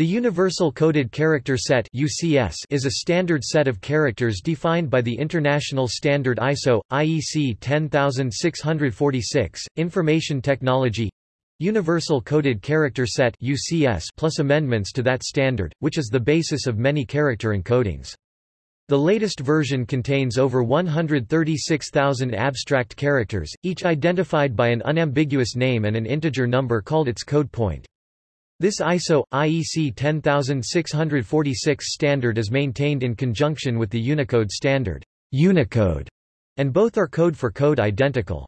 The Universal Coded Character Set (UCS) is a standard set of characters defined by the international standard ISO IEC 10646 Information Technology Universal Coded Character Set (UCS) plus amendments to that standard, which is the basis of many character encodings. The latest version contains over 136,000 abstract characters, each identified by an unambiguous name and an integer number called its code point. This ISO, IEC 10646 standard is maintained in conjunction with the Unicode standard Unicode, and both are code-for-code identical.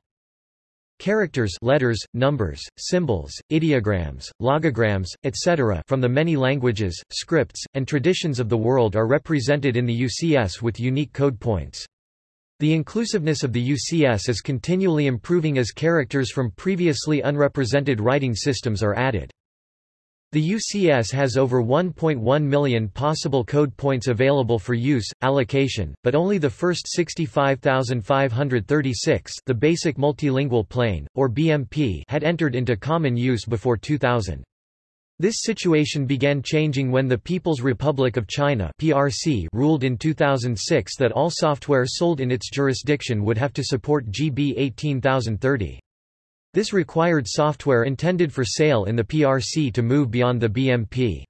Characters letters, numbers, symbols, ideograms, logograms, etc. from the many languages, scripts, and traditions of the world are represented in the UCS with unique code points. The inclusiveness of the UCS is continually improving as characters from previously unrepresented writing systems are added. The UCS has over 1.1 million possible code points available for use, allocation, but only the first 65,536 the Basic Multilingual Plane, or BMP had entered into common use before 2000. This situation began changing when the People's Republic of China PRC ruled in 2006 that all software sold in its jurisdiction would have to support GB 18030. This required software intended for sale in the PRC to move beyond the BMP.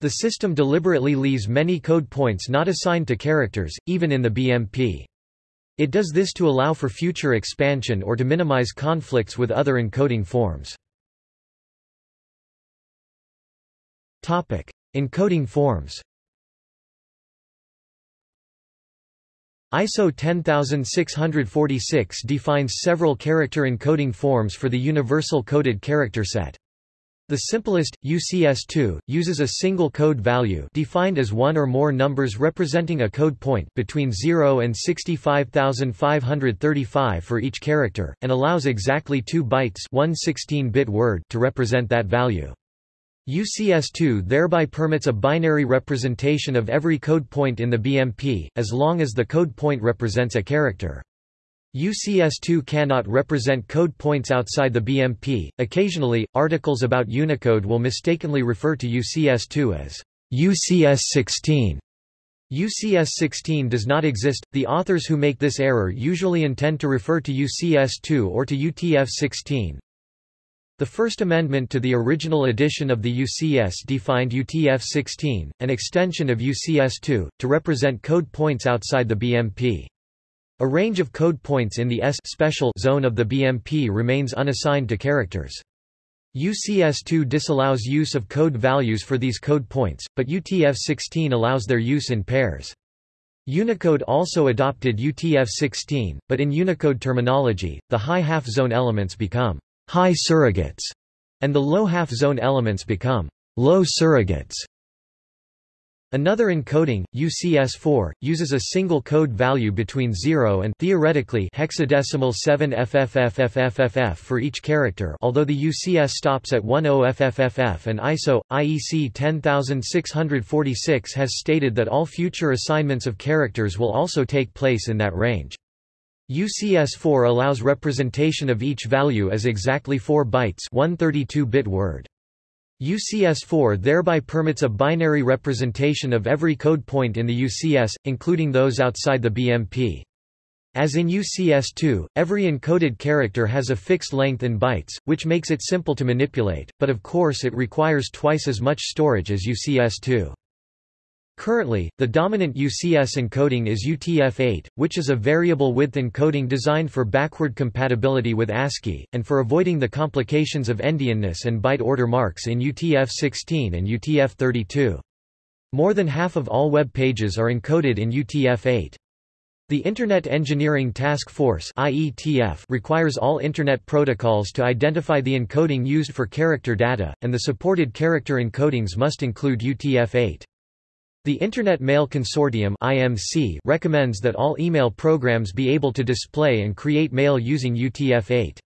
The system deliberately leaves many code points not assigned to characters, even in the BMP. It does this to allow for future expansion or to minimize conflicts with other encoding forms. Topic: Encoding forms ISO 10646 defines several character encoding forms for the Universal Coded Character Set. The simplest, UCS2, uses a single code value defined as one or more numbers representing a code point between 0 and 65535 for each character, and allows exactly 2 bytes one 16-bit word to represent that value. UCS2 thereby permits a binary representation of every code point in the BMP, as long as the code point represents a character. UCS2 cannot represent code points outside the BMP. Occasionally, articles about Unicode will mistakenly refer to UCS2 as UCS16. UCS16 does not exist. The authors who make this error usually intend to refer to UCS2 or to UTF16, the First Amendment to the original edition of the UCS defined UTF-16, an extension of UCS-2, to represent code points outside the BMP. A range of code points in the S special zone of the BMP remains unassigned to characters. UCS-2 disallows use of code values for these code points, but UTF-16 allows their use in pairs. Unicode also adopted UTF-16, but in Unicode terminology, the high half-zone elements become high surrogates, and the low half-zone elements become low surrogates. Another encoding, UCS4, uses a single code value between 0 and theoretically hexadecimal 7 FFFFFFF for each character although the UCS stops at 10 FFFF and ISO, IEC 10646 has stated that all future assignments of characters will also take place in that range. UCS4 allows representation of each value as exactly 4 bytes one 32-bit word. UCS4 thereby permits a binary representation of every code point in the UCS, including those outside the BMP. As in UCS2, every encoded character has a fixed length in bytes, which makes it simple to manipulate, but of course it requires twice as much storage as UCS2. Currently, the dominant UCS encoding is UTF-8, which is a variable width encoding designed for backward compatibility with ASCII, and for avoiding the complications of endianness and byte order marks in UTF-16 and UTF-32. More than half of all web pages are encoded in UTF-8. The Internet Engineering Task Force IETF requires all Internet protocols to identify the encoding used for character data, and the supported character encodings must include UTF-8. The Internet Mail Consortium (IMC) recommends that all email programs be able to display and create mail using UTF-8.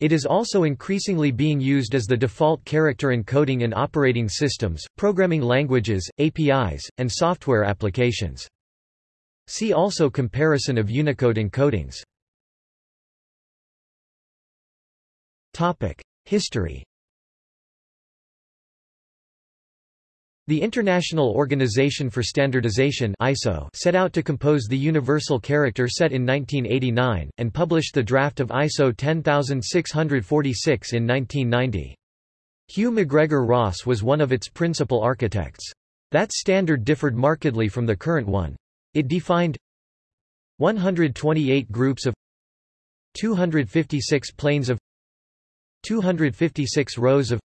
It is also increasingly being used as the default character encoding in operating systems, programming languages, APIs, and software applications. See also comparison of Unicode encodings. History The International Organization for Standardization ISO set out to compose the universal character set in 1989, and published the draft of ISO 10646 in 1990. Hugh McGregor Ross was one of its principal architects. That standard differed markedly from the current one. It defined 128 groups of 256 planes of 256 rows of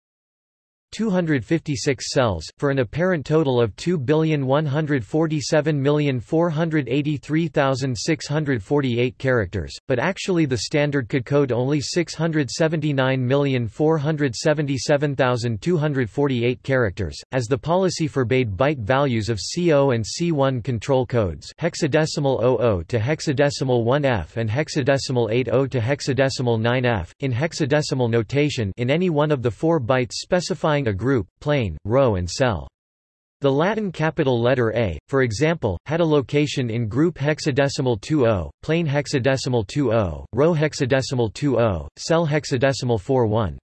256 cells, for an apparent total of 2,147,483,648 characters, but actually the standard could code only 679,477,248 characters, as the policy forbade byte values of C0 and C1 control codes hexadecimal 00 to hexadecimal 1F and hexadecimal 80 to hexadecimal 9F, in hexadecimal notation in any one of the four bytes specifying a group, plane, row and cell. The Latin capital letter A, for example, had a location in group hexadecimal 20, plane hexadecimal 20, row hexadecimal 20, cell hexadecimal 41.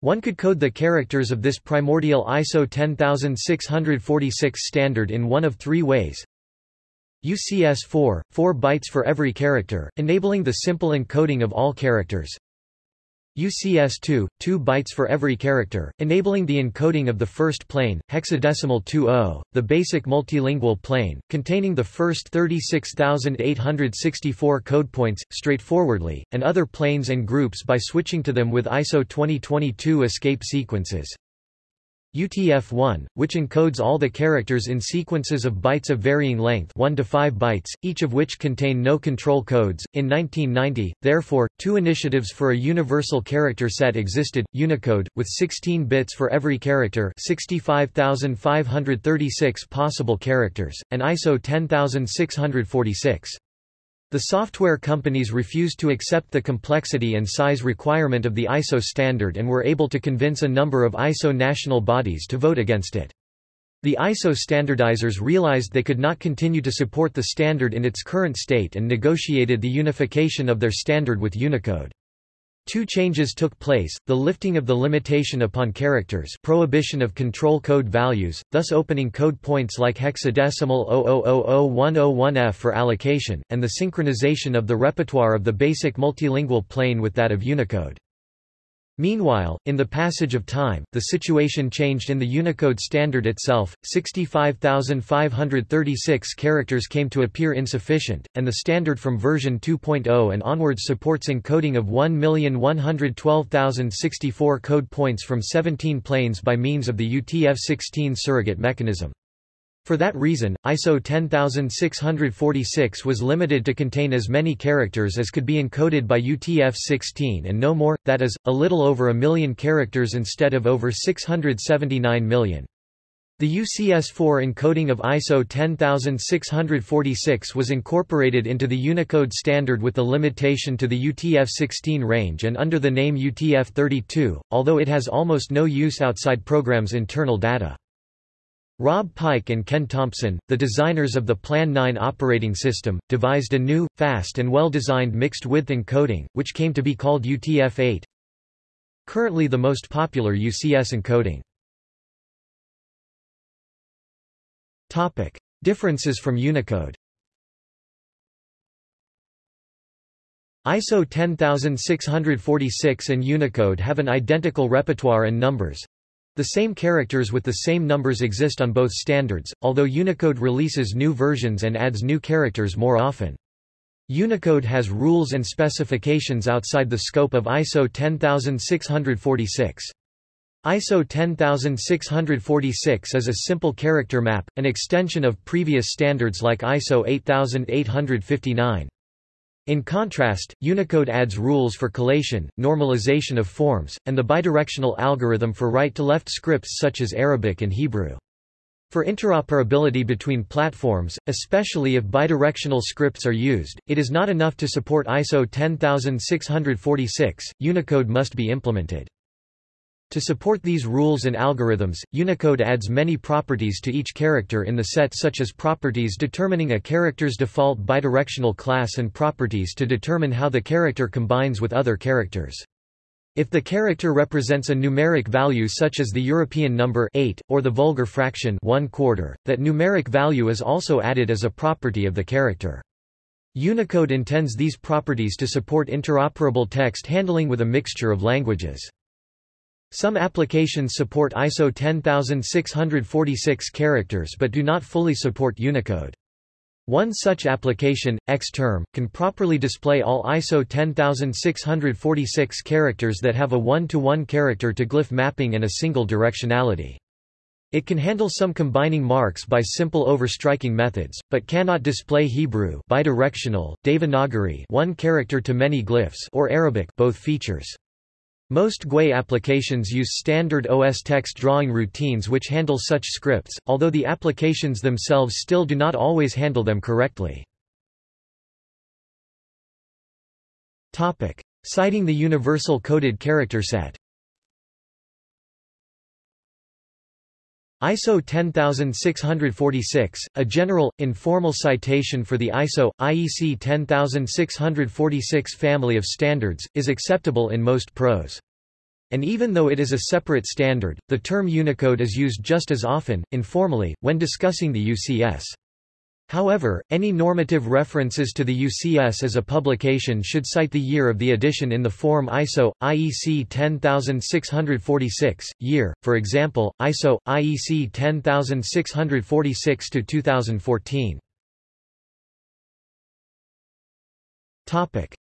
One could code the characters of this primordial ISO 10646 standard in one of three ways. UCS4, 4 bytes for every character, enabling the simple encoding of all characters. UCS2, 2 bytes for every character, enabling the encoding of the first plane, hexadecimal 20, the basic multilingual plane, containing the first 36,864 code points, straightforwardly, and other planes and groups by switching to them with ISO 2022 escape sequences. UTF-1, which encodes all the characters in sequences of bytes of varying length 1 to 5 bytes, each of which contain no control codes. In 1990, therefore, two initiatives for a universal character set existed, Unicode, with 16 bits for every character 65,536 possible characters, and ISO 10646. The software companies refused to accept the complexity and size requirement of the ISO standard and were able to convince a number of ISO national bodies to vote against it. The ISO standardizers realized they could not continue to support the standard in its current state and negotiated the unification of their standard with Unicode. Two changes took place, the lifting of the limitation upon characters prohibition of control code values, thus opening code points like hexadecimal 0000101F for allocation, and the synchronization of the repertoire of the basic multilingual plane with that of Unicode. Meanwhile, in the passage of time, the situation changed in the Unicode standard itself, 65,536 characters came to appear insufficient, and the standard from version 2.0 and onwards supports encoding of 1,112,064 code points from 17 planes by means of the UTF-16 surrogate mechanism. For that reason, ISO 10646 was limited to contain as many characters as could be encoded by UTF-16 and no more, that is, a little over a million characters instead of over 679 million. The UCS4 encoding of ISO 10646 was incorporated into the Unicode standard with the limitation to the UTF-16 range and under the name UTF-32, although it has almost no use outside programs' internal data. Rob Pike and Ken Thompson, the designers of the Plan 9 operating system, devised a new, fast and well-designed mixed-width encoding, which came to be called UTF-8. Currently the most popular UCS encoding. Topic: Differences from Unicode. ISO 10646 and Unicode have an identical repertoire and numbers, the same characters with the same numbers exist on both standards, although Unicode releases new versions and adds new characters more often. Unicode has rules and specifications outside the scope of ISO 10646. ISO 10646 is a simple character map, an extension of previous standards like ISO 8859. In contrast, Unicode adds rules for collation, normalization of forms, and the bidirectional algorithm for right-to-left scripts such as Arabic and Hebrew. For interoperability between platforms, especially if bidirectional scripts are used, it is not enough to support ISO 10646, Unicode must be implemented. To support these rules and algorithms, Unicode adds many properties to each character in the set such as properties determining a character's default bidirectional class and properties to determine how the character combines with other characters. If the character represents a numeric value such as the European number 8, or the vulgar fraction 1 quarter, that numeric value is also added as a property of the character. Unicode intends these properties to support interoperable text handling with a mixture of languages. Some applications support ISO 10646 characters but do not fully support Unicode. One such application, Xterm, can properly display all ISO 10646 characters that have a one-to-one -one character to glyph mapping and a single directionality. It can handle some combining marks by simple overstriking methods, but cannot display Hebrew bidirectional, Devanagari one character to many glyphs or Arabic both features. Most GUI applications use standard OS text drawing routines which handle such scripts, although the applications themselves still do not always handle them correctly. Citing the Universal Coded Character Set ISO 10646, a general, informal citation for the ISO, IEC 10646 family of standards, is acceptable in most prose. And even though it is a separate standard, the term Unicode is used just as often, informally, when discussing the UCS. However, any normative references to the UCS as a publication should cite the year of the edition in the form ISO, IEC 10646, year, for example, ISO, IEC 10646-2014.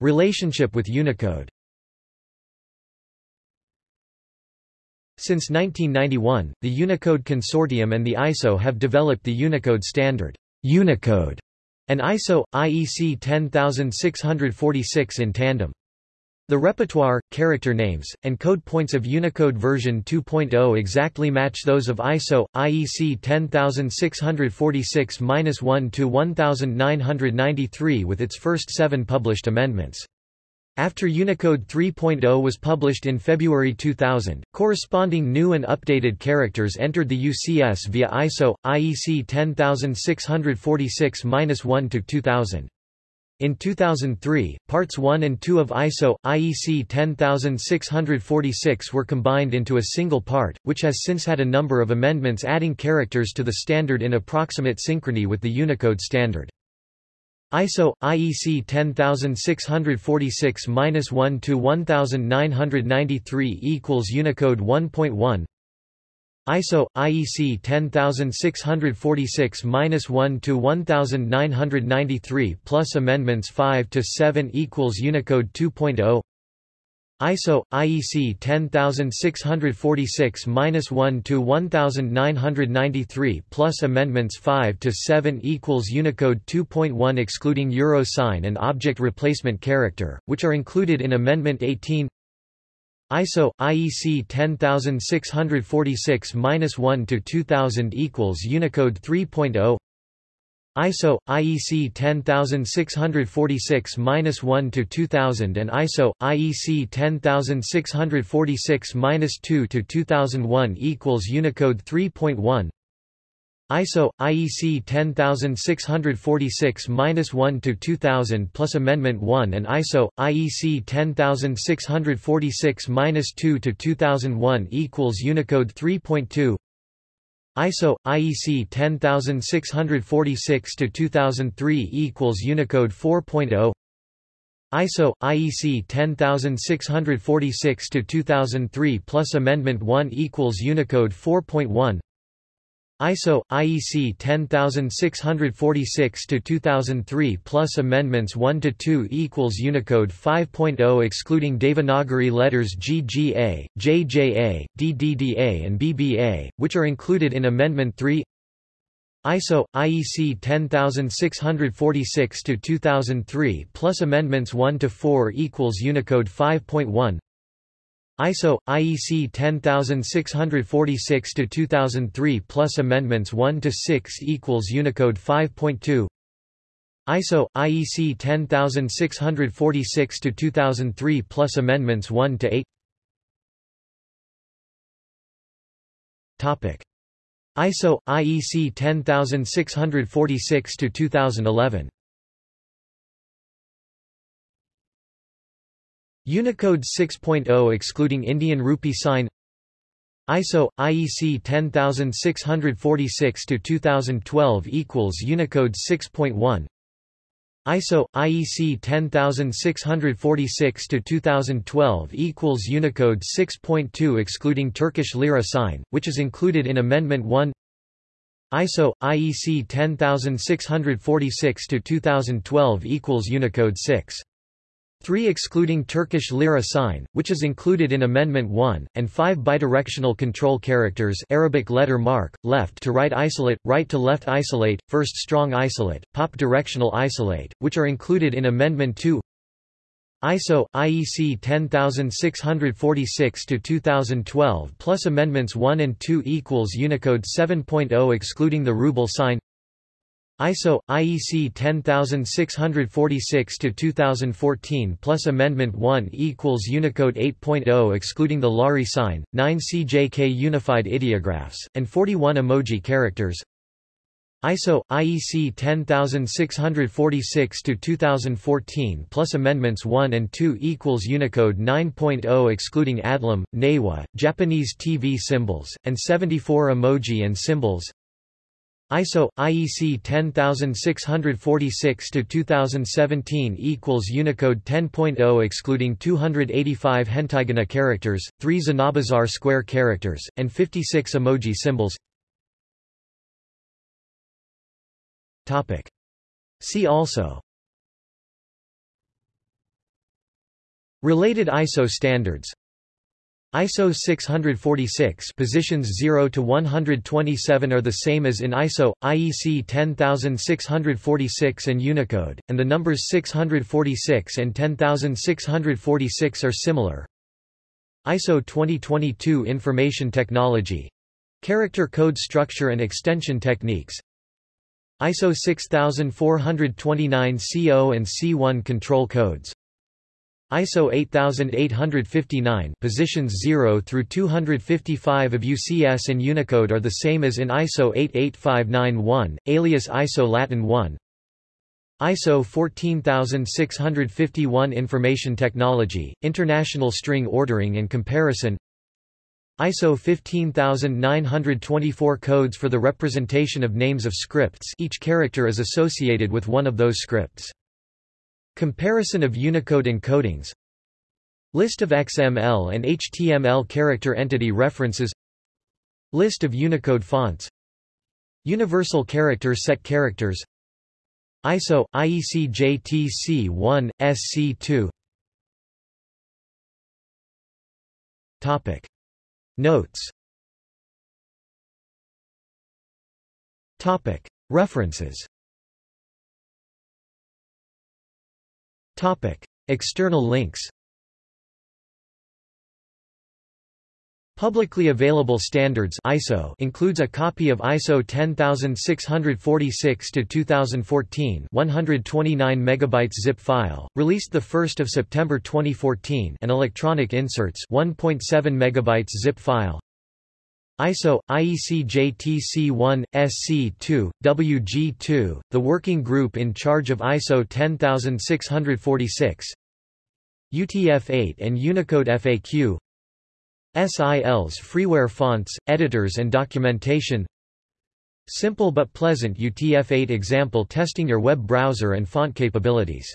Relationship with Unicode Since 1991, the Unicode Consortium and the ISO have developed the Unicode standard. Unicode, and ISO, IEC 10646 in tandem. The repertoire, character names, and code points of Unicode version 2.0 exactly match those of ISO, IEC 10646-1 to 1993 with its first seven published amendments. After Unicode 3.0 was published in February 2000, corresponding new and updated characters entered the UCS via ISO, IEC 10646-1 to 2000. In 2003, Parts 1 and 2 of ISO, IEC 10646 were combined into a single part, which has since had a number of amendments adding characters to the standard in approximate synchrony with the Unicode standard. ISO IEC 10646-1 to 1993 equals Unicode 1.1 ISO IEC 10646-1 to 1993 plus amendments 5 to 7 equals Unicode 2.0 ISO IEC 10646-1 to 1993 plus amendments 5 to 7 equals Unicode 2.1 excluding euro sign and object replacement character, which are included in Amendment 18. ISO IEC 10646-1 to 2000 equals Unicode 3.0 ISO IEC 10646-1 to 2000 and ISO IEC 10646-2 to 2001 equals Unicode 3.1 ISO IEC 10646-1 to 2000 plus Amendment 1 and ISO IEC 10646-2 to 2001 equals Unicode 3.2 ISO IEC 10646 to 2003 equals Unicode 4.0 ISO IEC 10646 to 2003 plus amendment 1 equals Unicode 4.1 ISO IEC 10646 to 2003 plus amendments 1 to 2 equals Unicode 5.0 excluding Devanagari letters GGA, JJA, DDDA and BBA, which are included in Amendment 3. ISO IEC 10646 to 2003 plus amendments 1 to 4 equals Unicode 5.1. ISO IEC 10646 to 2003 plus amendments 1 to 6 equals Unicode 5.2 ISO IEC 10646 to 2003 plus amendments 1 to 8 Topic. ISO IEC 10646 Unicode 6.0 excluding Indian rupee sign. ISO IEC 10646 to 2012 equals Unicode 6.1 ISO IEC 10646 to 2012 equals Unicode 6.2 excluding Turkish lira sign which is included in amendment 1 ISO IEC 10646 to 2012 equals Unicode 6 3 excluding Turkish lira sign, which is included in Amendment 1, and 5 bidirectional control characters Arabic letter mark, left to right isolate, right to left isolate, first strong isolate, pop directional isolate, which are included in Amendment 2 ISO IEC 10646-2012 plus amendments 1 and 2 equals Unicode 7.0 excluding the ruble sign ISO IEC 10646 to 2014 plus amendment 1 equals Unicode 8.0 excluding the Lari sign 9 CJK unified ideographs and 41 emoji characters. ISO IEC 10646 to 2014 plus amendments 1 and 2 equals Unicode 9.0 excluding ADLAM, Newa, Japanese TV symbols and 74 emoji and symbols ISO IEC 10646 to 2017 equals Unicode 10.0 excluding 285 hentaigana characters, 3 Zanabazar square characters, and 56 emoji symbols. Topic. See also Related ISO standards ISO 646 positions 0 to 127 are the same as in ISO IEC 10646 and Unicode and the numbers 646 and 10646 are similar. ISO 2022 information technology. Character code structure and extension techniques. ISO 6429 CO and C1 control codes ISO 8859 positions 0 through 255 of UCS and Unicode are the same as in ISO 88591, alias ISO Latin 1. ISO 14651 Information Technology, International String Ordering and Comparison ISO 15924 codes for the representation of names of scripts each character is associated with one of those scripts. Comparison of Unicode encodings. List of XML and HTML character entity references. List of Unicode fonts. Universal character set characters. ISO IEC JTC1 SC2 Topic. Notes. Topic. References Topic. External links Publicly available standards ISO includes a copy of ISO 10646 to 2014 129 megabytes zip file released the 1st of September 2014 and electronic inserts 1.7 megabytes zip file ISO, IEC JTC1, SC2, WG2, the working group in charge of ISO 10646 UTF-8 and Unicode FAQ SIL's freeware fonts, editors and documentation. Simple but pleasant UTF-8 example testing your web browser and font capabilities